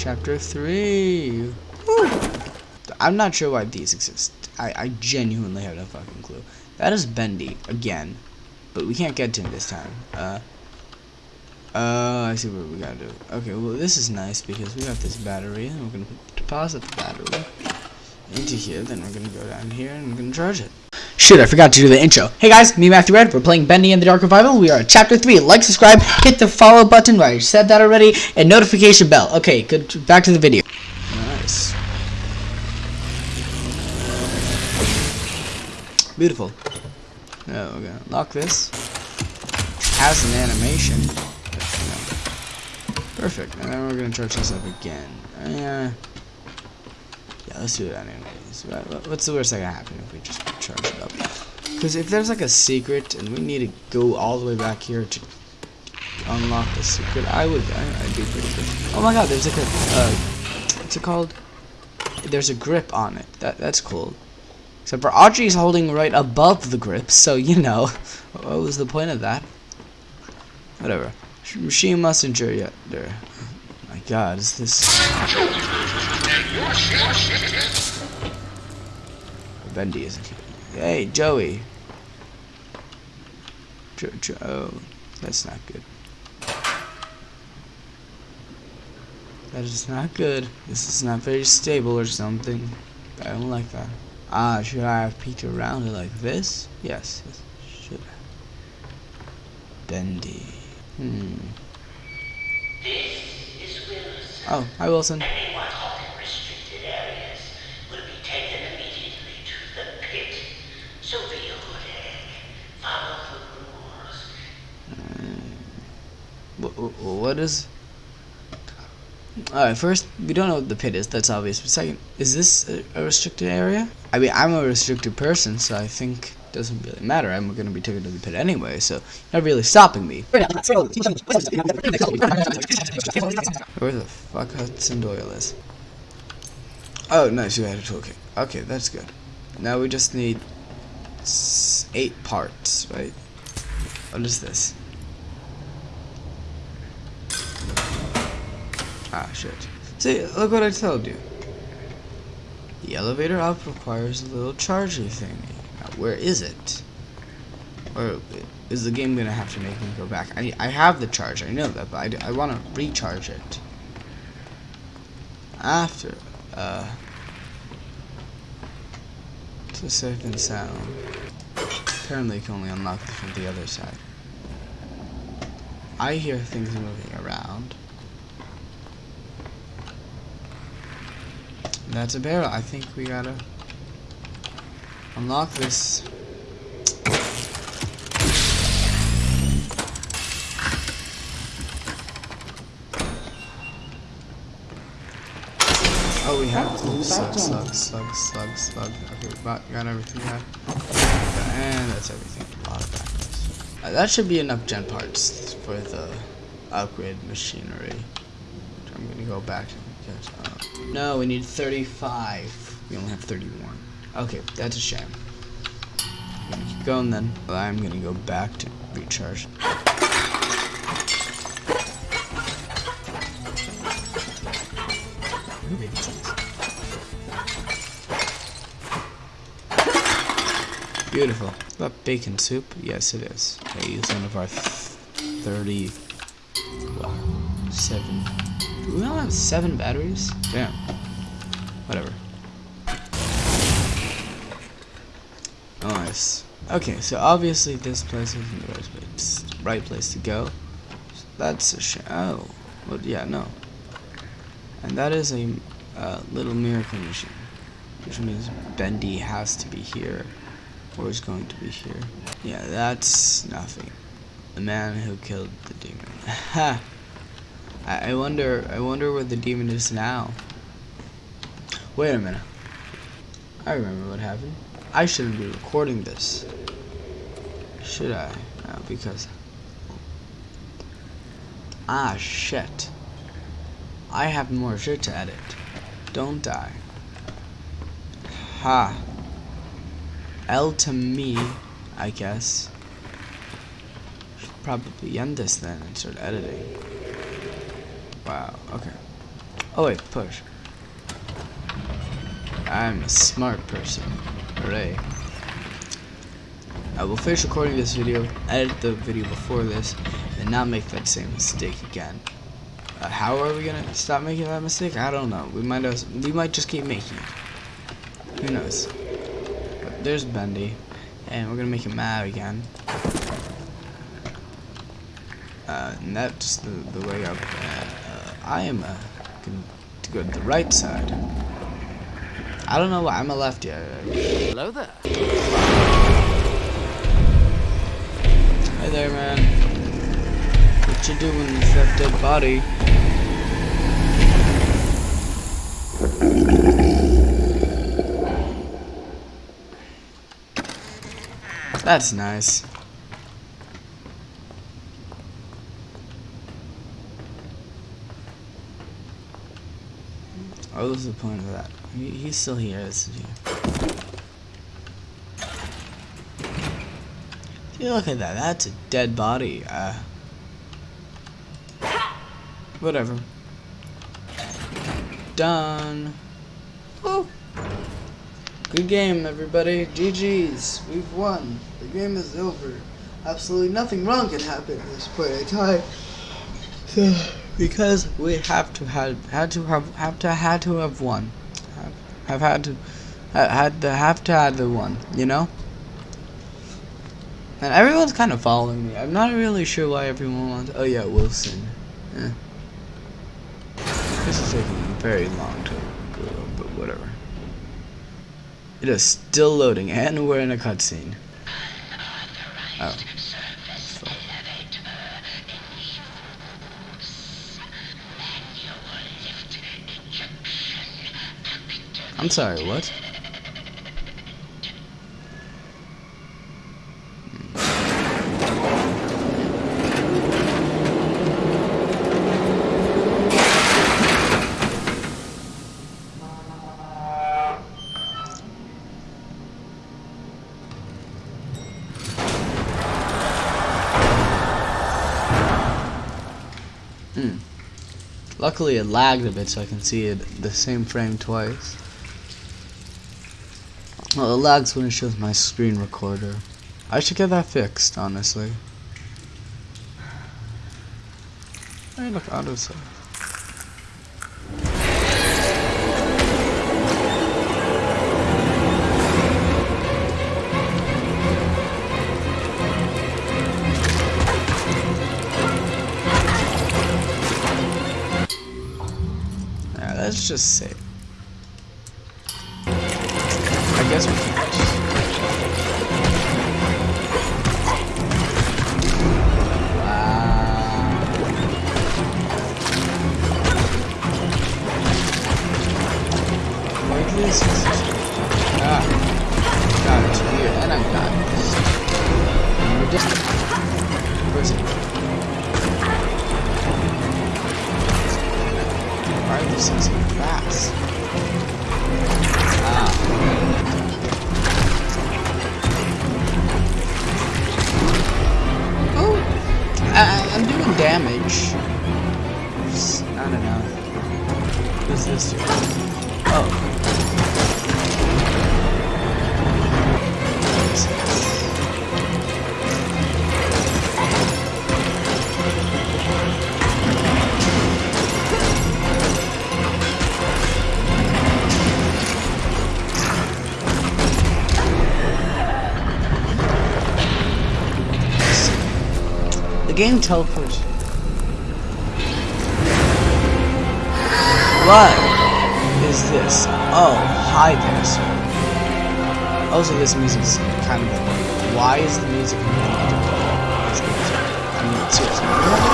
Chapter 3. Woo. I'm not sure why these exist. I, I genuinely have no fucking clue. That is Bendy, again. But we can't get to him this time. Uh, uh, I see what we gotta do. Okay, well this is nice because we got this battery and we're gonna deposit the battery into here. Then we're gonna go down here and we're gonna charge it. Shit, I forgot to do the intro. Hey guys, me Matthew Red. We're playing Bendy and the Dark Revival. We are at Chapter 3. Like, subscribe, hit the follow button. I said that already. And notification bell. Okay, good. Back to the video. Nice. Beautiful. Now we're gonna lock this. Has an animation. Perfect. And then we're gonna charge this up again. Uh, yeah, let's do that What's the worst that can happen if we just charge it up? Because if there's like a secret and we need to go all the way back here to unlock the secret, I would, I, would be pretty good. Oh my god, there's like a, uh, what's it called? There's a grip on it. That That's cool. Except for Audrey's holding right above the grip, so you know, what was the point of that? Whatever. She mustn't yet. There. My God, is this? Bendy isn't here. Hey, Joey. Jo jo oh, that's not good. That is not good. This is not very stable or something. I don't like that. Ah, should I have peeked around it like this? Yes, yes should I? Bendy. Hmm. Oh, hi Wilson. Anyone caught in restricted areas will be taken immediately to the pit. So be ordered. Follow the rules. Mm. What is... Alright, first, we don't know what the pit is, that's obvious. But second, is this a, a restricted area? I mean, I'm a restricted person, so I think it doesn't really matter. I'm going to be taken to the pit anyway, so not really stopping me. Where the fuck Hudson Doyle is? Oh, nice, you had a toolkit. Okay, that's good. Now we just need eight parts, right? What is this? Ah, shit. See, look what I told you. The elevator up requires a little charger thingy. Now, where is it? Or is the game gonna have to make me go back? I I have the charger, I know that, but I, I want to recharge it. After, uh, to safe and sound. Apparently, you can only unlock this from the other side. I hear things moving around. That's a barrel. I think we gotta unlock this. Oh, we have slug, slug, slug, slug, slug. Okay, we got, got everything we have. And that's everything. A lot of backwards. Uh, that should be enough gen parts for the upgrade machinery. I'm gonna go back to uh, no, we need 35. We only have 31. Okay, that's a shame. I'm gonna keep going then. I'm gonna go back to recharge. Beautiful. That bacon soup? Yes, it is. I use one of our 30... Well, 7 do we only have seven batteries? Damn. Whatever. Nice. Okay, so obviously this place isn't the right place, right place to go. So that's a sh oh. Well, yeah, no. And that is a uh, little miracle machine. Which means Bendy has to be here. Or is going to be here. Yeah, that's nothing. The man who killed the demon. Ha! I, I wonder, I wonder where the demon is now. Wait a minute. I remember what happened. I shouldn't be recording this. Should I? No, because... Ah, shit. I have more shit to edit. Don't I? Ha. L to me, I guess. Should probably end this then and start editing. Wow, okay. Oh wait, push. I'm a smart person. Hooray. I will finish recording this video, edit the video before this, and not make that same mistake again. Uh, how are we gonna stop making that mistake? I don't know. We might as we might just keep making it. Who knows? But there's Bendy, and we're gonna make him mad again. Uh, and that's the, the way up. Uh, I am uh, going to go to the right side. I don't know why I'm a lefty. I- Hello there. Hey there, man. What you doing with that dead body? That's nice. Oh, was the point of that? He, he's still here, isn't he? See, look at that. That's a dead body. Uh, whatever. Done. Woo. Good game, everybody. GG's. We've won. The game is over. Absolutely nothing wrong can happen at this point in time. So, because we have to have had to have have to had to have won. Have, have had to ha- had to have to had the one. You know. And everyone's kind of following me. I'm not really sure why everyone wants. Oh yeah, Wilson. Eh. This is taking very long to go, but whatever. It is still loading, and we're in a cutscene. Oh. I'm sorry, what? Hmm. Luckily it lagged a bit so I can see it the same frame twice. Well, it lags when it shows my screen recorder. I should get that fixed, honestly. Hey, look, let's just save. I damage. Not enough. Who's this? Oh. The game teleports. What is this? Oh, hi there, sir. Also, this music's kind of. Why is the music? Good. I mean, seriously.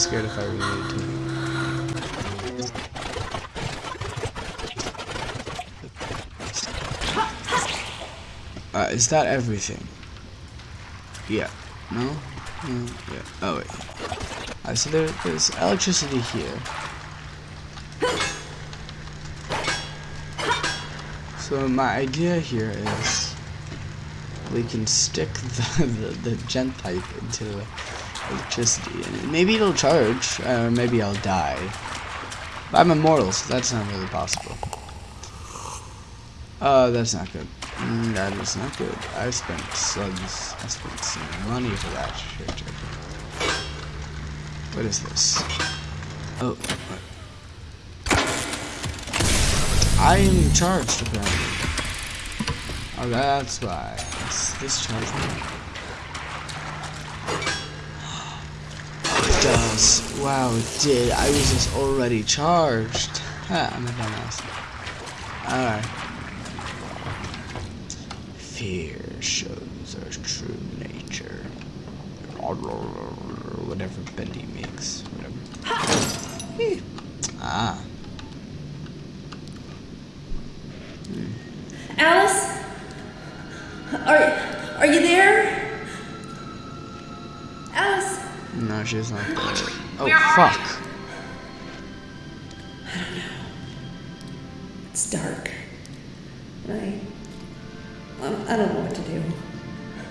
Scared if I related to. Uh, is that everything? Yeah. No? No? Yeah. Oh, wait. Alright, so there, there's electricity here. So my idea here is we can stick the, the, the gent pipe into electricity and maybe it'll charge or maybe I'll die. But I'm immortal, so that's not really possible. Oh, that's not good. Mm, that is not good. I spent slugs. I spent some money for that shit. What is this? Oh, what? I am charged apparently. Oh, that's why. It's discharge me. Does. Wow, it did. I was just already charged. Ha, I'm a dumbass. Alright. Fear shows our true nature. Whatever Bendy makes. Whatever. ah. Alice? Are are you there? No, she's not there. Oh, Where are fuck. It's dark. I I don't know what to do.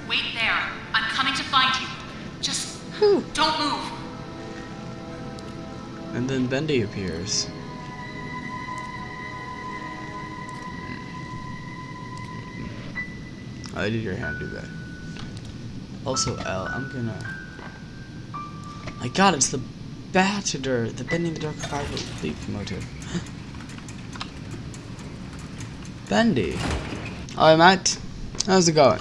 Wait there. I'm coming to find you. Just don't move. And then Bendy appears. Why did your hand do that? Also, L, I'm gonna. My god, it's the Batador, the Bending the Dark Fiber Leap motive. Bendy. Hi, Matt. How's it going?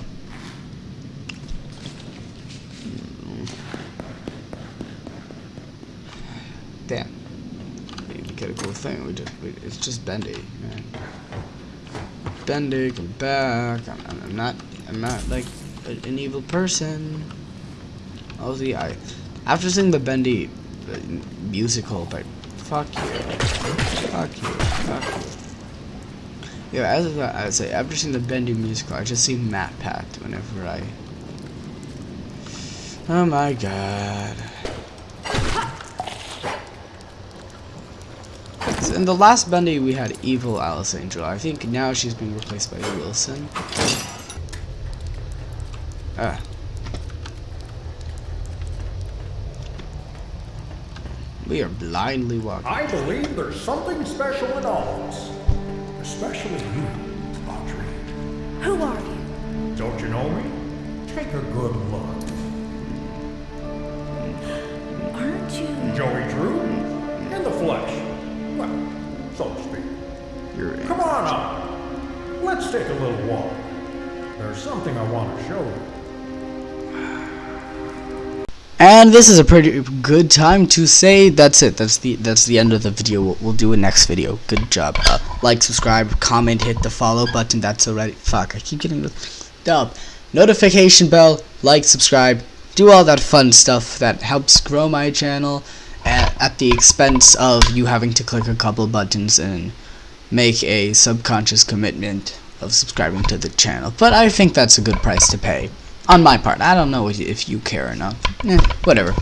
Damn. We get a cool thing. We just, we, it's just Bendy, man. Bendy, come back. I'm, I'm, not, I'm not like an evil person. Oh, see, I, after seeing the Bendy uh, musical, but fuck you, fuck you, fuck you. Yeah, as I I say, after seeing the Bendy musical, I just see MatPat whenever I. Oh my god. In the last Bendy, we had evil Alice Angel. I think now she's being replaced by Wilson. Ah. We are blindly walking. I believe there's something special in all of us. Especially you, Audrey. Who are you? Don't you know me? Take a good look. Aren't you? Joey Drew? In the flesh. Well, so to speak. You're in. Come on up. Let's take a little walk. There's something I want to show you. And this is a pretty good time to say that's it. That's the that's the end of the video. We'll, we'll do a next video. Good job. Uh, like, subscribe, comment, hit the follow button. That's already. Fuck, I keep getting the dub. Notification bell, like, subscribe, do all that fun stuff that helps grow my channel at, at the expense of you having to click a couple buttons and make a subconscious commitment of subscribing to the channel. But I think that's a good price to pay on my part. I don't know if you care or not. Eh, whatever.